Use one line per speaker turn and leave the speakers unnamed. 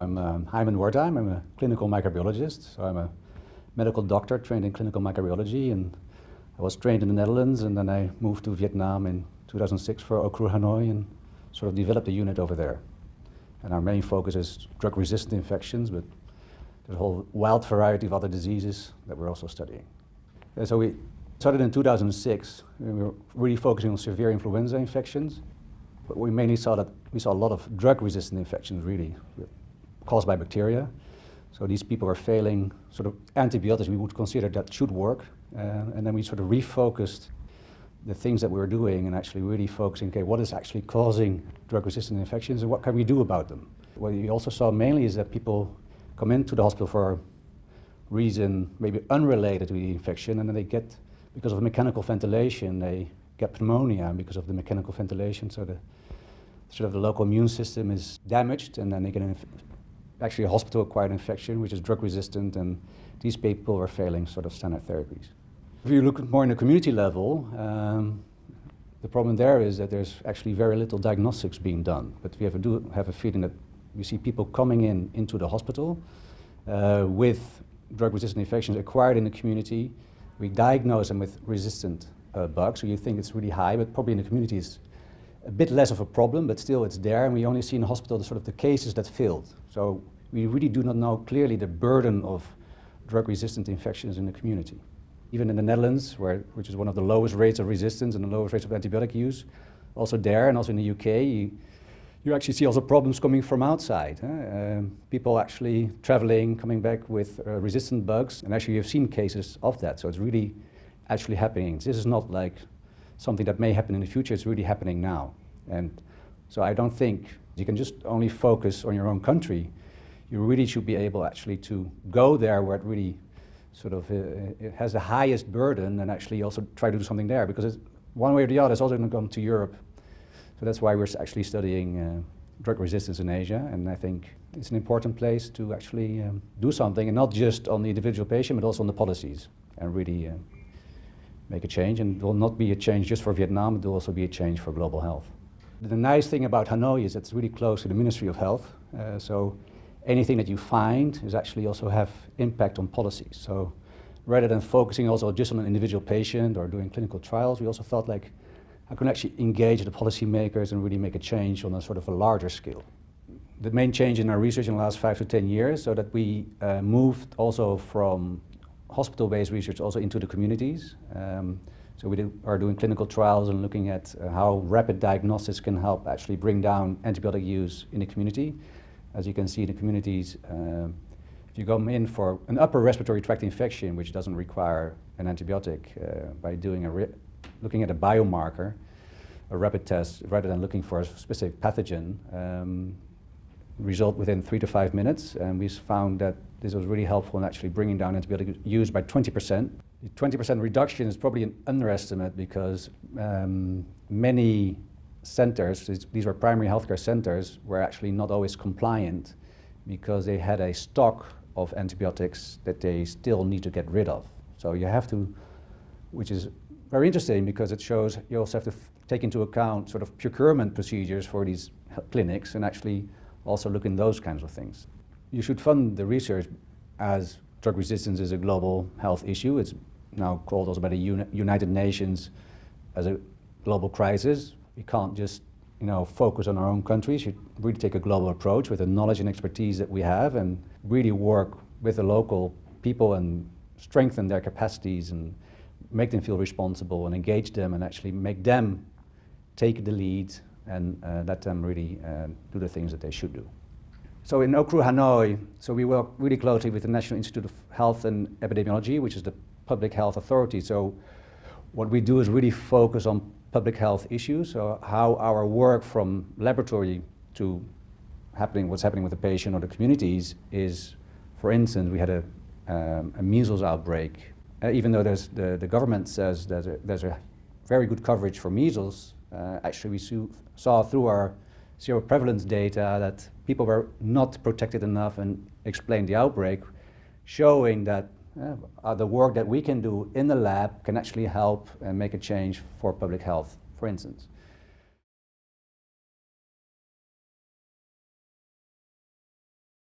I'm um, Heiman Wertheim. I'm a clinical microbiologist. So I'm a medical doctor trained in clinical microbiology and I was trained in the Netherlands and then I moved to Vietnam in 2006 for OUCRU Hanoi and sort of developed a unit over there. And our main focus is drug-resistant infections, but there's a whole wild variety of other diseases that we're also studying. And so we started in 2006. We were really focusing on severe influenza infections, but we mainly saw that we saw a lot of drug-resistant infections really caused by bacteria. So these people are failing sort of antibiotics we would consider that should work. Uh, and then we sort of refocused the things that we were doing and actually really focusing, okay, what is actually causing drug-resistant infections and what can we do about them? What we also saw mainly is that people come into the hospital for a reason maybe unrelated to the infection and then they get, because of mechanical ventilation, they get pneumonia because of the mechanical ventilation. So the sort of the local immune system is damaged and then they get an actually a hospital-acquired infection, which is drug-resistant, and these people are failing sort of standard therapies. If you look more in the community level, um, the problem there is that there's actually very little diagnostics being done. But we have a, do have a feeling that we see people coming in into the hospital uh, with drug-resistant infections acquired in the community. We diagnose them with resistant uh, bugs, so you think it's really high, but probably in the community it's a bit less of a problem, but still it's there, and we only see in the hospital the sort of the cases that failed. So we really do not know clearly the burden of drug-resistant infections in the community. Even in the Netherlands, where, which is one of the lowest rates of resistance and the lowest rates of antibiotic use, also there and also in the UK, you, you actually see also problems coming from outside. Um, people actually traveling, coming back with uh, resistant bugs, and actually you've seen cases of that, so it's really actually happening. This is not like something that may happen in the future, it's really happening now. And so I don't think you can just only focus on your own country. You really should be able actually to go there where it really sort of uh, it has the highest burden and actually also try to do something there because one way or the other it's also going to come to Europe. So that's why we're actually studying uh, drug resistance in Asia and I think it's an important place to actually um, do something and not just on the individual patient but also on the policies and really uh, make a change. And it will not be a change just for Vietnam, it will also be a change for global health. The nice thing about Hanoi is it's really close to the Ministry of Health. Uh, so anything that you find is actually also have impact on policies. So rather than focusing also just on an individual patient or doing clinical trials, we also felt like I can actually engage the policymakers and really make a change on a sort of a larger scale. The main change in our research in the last five to 10 years, so that we uh, moved also from hospital-based research also into the communities. Um, so we do, are doing clinical trials and looking at uh, how rapid diagnosis can help actually bring down antibiotic use in the community. As you can see in the communities, uh, if you come in for an upper respiratory tract infection, which doesn't require an antibiotic, uh, by doing a looking at a biomarker, a rapid test, rather than looking for a specific pathogen, um, result within three to five minutes. And we found that this was really helpful in actually bringing down antibiotic use by 20%. The 20% reduction is probably an underestimate because um, many centers, these were primary healthcare centers, were actually not always compliant because they had a stock of antibiotics that they still need to get rid of. So you have to, which is very interesting because it shows you also have to take into account sort of procurement procedures for these clinics and actually also look in those kinds of things. You should fund the research as drug resistance is a global health issue. It's now called also by the United Nations as a global crisis. We can't just you know, focus on our own countries. Should really take a global approach with the knowledge and expertise that we have and really work with the local people and strengthen their capacities and make them feel responsible and engage them and actually make them take the lead and uh, let them really uh, do the things that they should do. So in OUCRU Hanoi, so we work really closely with the National Institute of Health and Epidemiology, which is the public health authority. So what we do is really focus on public health issues, so how our work from laboratory to happening, what's happening with the patient or the communities is, for instance, we had a, um, a measles outbreak. Uh, even though there's the, the government says there's a very good coverage for measles, uh, actually we saw through our seroprevalence data that people were not protected enough and explained the outbreak, showing that uh, the work that we can do in the lab can actually help and make a change for public health, for instance.